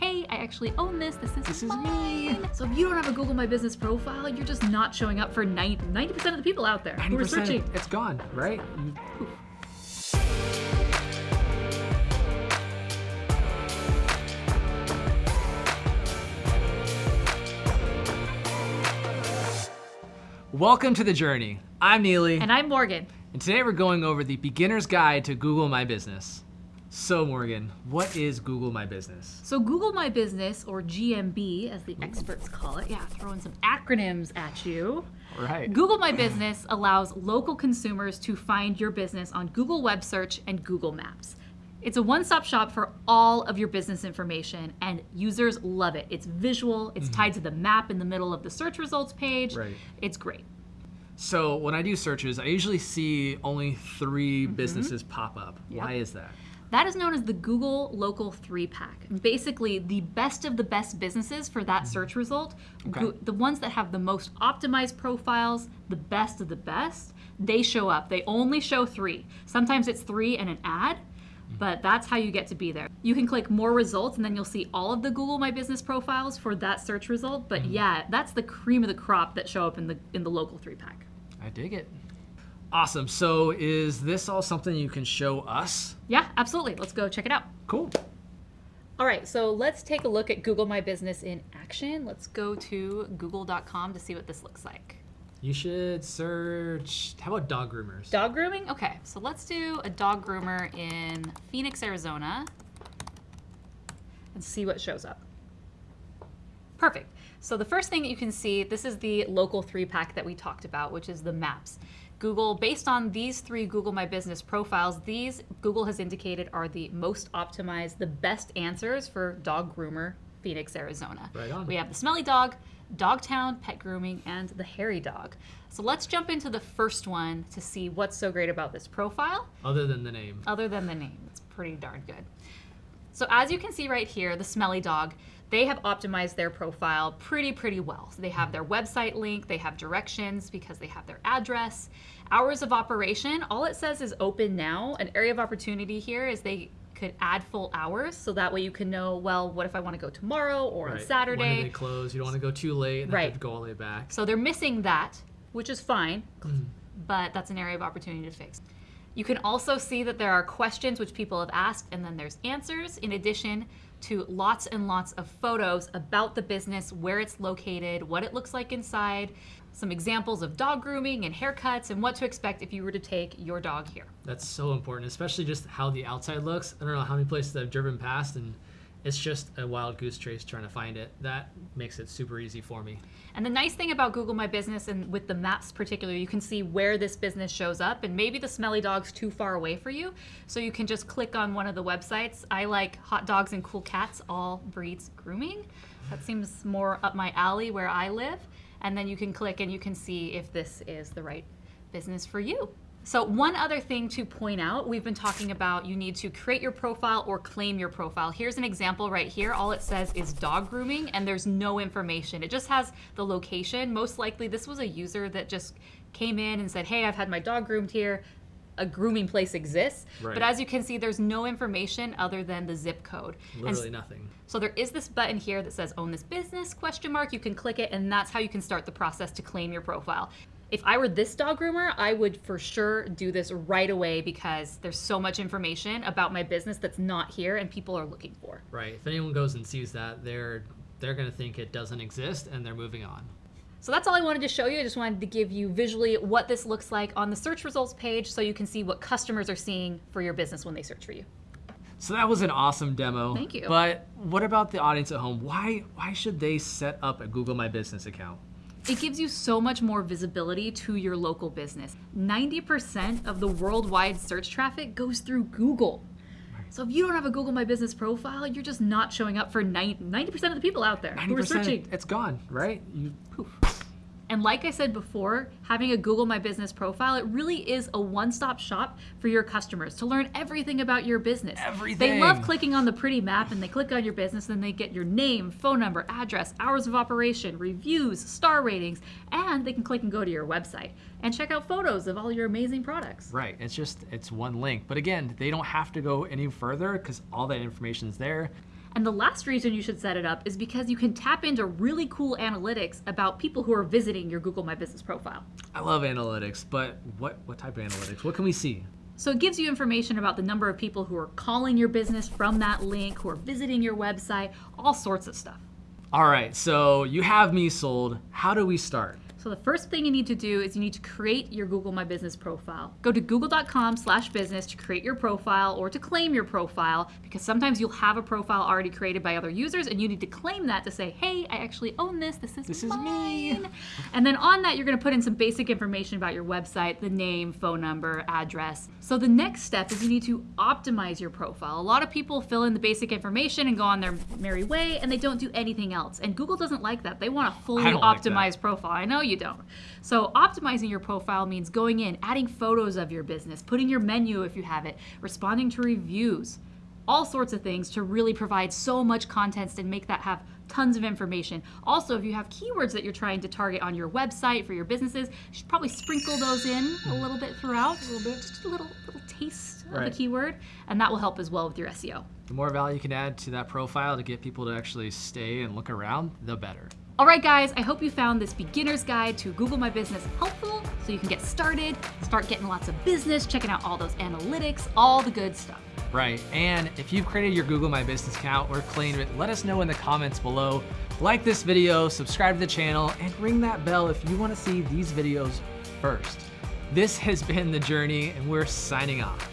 hey, I actually own this. This is This is mine. me. So if you don't have a Google My Business profile, you're just not showing up for 90, 90% of the people out there who are 90%, searching. It's gone, right? Welcome to the journey. I'm Neely, And I'm Morgan. and today we're going over the beginner's guide to Google My Business. So, Morgan, what is Google My Business? So Google My Business, or GMB as the experts call it, yeah, throwing some acronyms at you. Right. Google My Business allows local consumers to find your business on Google Web Search and Google Maps. It's a one stop shop for all of your business information, and users love it. It's visual, it's tied to the map in the middle of the search results page. Right. It's great. So, when I do searches, I usually see only 3 Mm-hmm. businesses pop up. Why is that? That is known as the Google Local 3 Pack. Basically, the best of the best businesses for that mm-hmm. search result, Okay. The ones that have the most optimized profiles, the best of the best, they show up. They only show three. Sometimes it's three and an ad, mm-hmm. but that's how you get to be there. You can click more results and then you'll see all of the Google My Business profiles for that search result. But mm-hmm. yeah, that's the cream of the crop that show up in the in the local 3 pack. I dig it. Awesome. So, is this all something you can show us? Yeah, absolutely. Let's go check it out. Cool. All right, so let's take a look at Google My Business in action. Let's go to google.com to see what this looks like. You should search. How about dog groomers? Dog grooming? Okay, so let's do a dog groomer in Phoenix, Arizona and see what shows up. Perfect. So the first thing that you can see, this is the local three pack that we talked about, which is the maps. Google, based on these three Google My Business profiles, these Google has indicated are the most optimized, the best answers for dog groomer, Phoenix, Arizona. Right on. We have the smelly dog, Dogtown, pet grooming, and the hairy dog. So let's jump into the first one to see what's so great about this profile Other than the name. other than the name. It's pretty darn good. So as you can see right here, the smelly dog, they have optimized their profile pretty, pretty well. So they have their website link, they have directions because they have their address. Hours of operation, all it says is open now. An area of opportunity here is they could add full hours so that way you can know, well, what if I want to go tomorrow or on Right. When do Saturday? they close? You don't want to go too late and Right. have to go all the way back. So they're missing that, which is fine, mm-hmm. but that's an area of opportunity to fix. You can also see that there are questions which people have asked, and then there's answers, in addition to lots and lots of photos about the business, where it's located, what it looks like inside, some examples of dog grooming and haircuts, and what to expect if you were to take your dog here. That's so important, especially just how the outside looks. I don't know how many places I've driven past, and it's just a wild goose chase trying to find it. That makes it super easy for me. And the nice thing about Google My Business and with the maps particularly, you can see where this business shows up and maybe the smelly dog's too far away for you. So you can just click on one of the websites. I like Hot Dogs and Cool Cats All Breeds Grooming. That seems more up my alley where I live. And then you can click and you can see if this is the right business for you. So one other thing to point out, we've been talking about you need to create your profile or claim your profile. Here's an example right here. All it says is dog grooming and there's no information. It just has the location. Most likely this was a user that just came in and said, hey, I've had my dog groomed here. A grooming place exists. Right. But as you can see, there's no information other than the zip code. And Literally nothing. so there is this button here that says own this business question mark. You can click it and that's how you can start the process to claim your profile. If I were this dog groomer, I would for sure do this right away because there's so much information about my business that's not here and people are looking for. Right. If anyone goes and sees that, they're they're gonna think it doesn't exist, and they're moving on. So that's all I wanted to show you. I just wanted to give you visually what this looks like on the search results page so you can see what customers are seeing for your business when they search for you. So that was an awesome demo. Thank you. But what about the audience at home? Why why should they set up a Google My Business account? It gives you so much more visibility to your local business. 90% of the worldwide search traffic goes through Google. So if you don't have a Google My Business profile, you're just not showing up for 90, 90% of the people out there who are 90% searching. it's gone, right? You Poof. And like I said before, having a Google My Business profile, it really is a one-stop shop for your customers to learn everything about your business. Everything. They love clicking on the pretty map and they click on your business and they get your name, phone number, address, hours of operation, reviews, star ratings, and they can click and go to your website and check out photos of all your amazing products. Right. It's just it's one link. But again, they don't have to go any further because all that information is there. And the last reason you should set it up is because you can tap into really cool analytics about people who are visiting your Google My Business profile. I love analytics, but what, what type of analytics? What can we see? So it gives you information about the number of people who are calling your business from that link, who are visiting your website, all sorts of stuff. All right, so you have me sold. How do we start? So the first thing you need to do is you need to create your Google My Business profile. Go to google.com slash business to create your profile or to claim your profile because sometimes you'll have a profile already created by other users and you need to claim that to say, hey, I actually own this. This is This is mine. me. And then on that, you're going to put in some basic information about your website, the name, phone number, address. So the next step is you need to optimize your profile. A lot of people fill in the basic information and go on their merry way and they don't do anything else. And Google doesn't like that. They want a fully don't like optimized profile. I know you don't. So optimizing your profile means going in, adding photos of your business, putting your menu if you have it, responding to reviews, all sorts of things to really provide so much content and make that have tons of information. Also, if you have keywords that you're trying to target on your website for your businesses, you should probably sprinkle those in a little bit throughout, a little bit, just a little little taste of Right. the keyword, and that will help as well with your SEO. The more value you can add to that profile to get people to actually stay and look around, the better. All right, guys, I hope you found this beginner's guide to Google My Business helpful so you can get started, start getting lots of business, checking out all those analytics, all the good stuff. Right, and if you've created your Google My Business account or claimed it, let us know in the comments below. Like this video, subscribe to the channel, and ring that bell if you want to see these videos first. This has been The Journey, and we're signing off.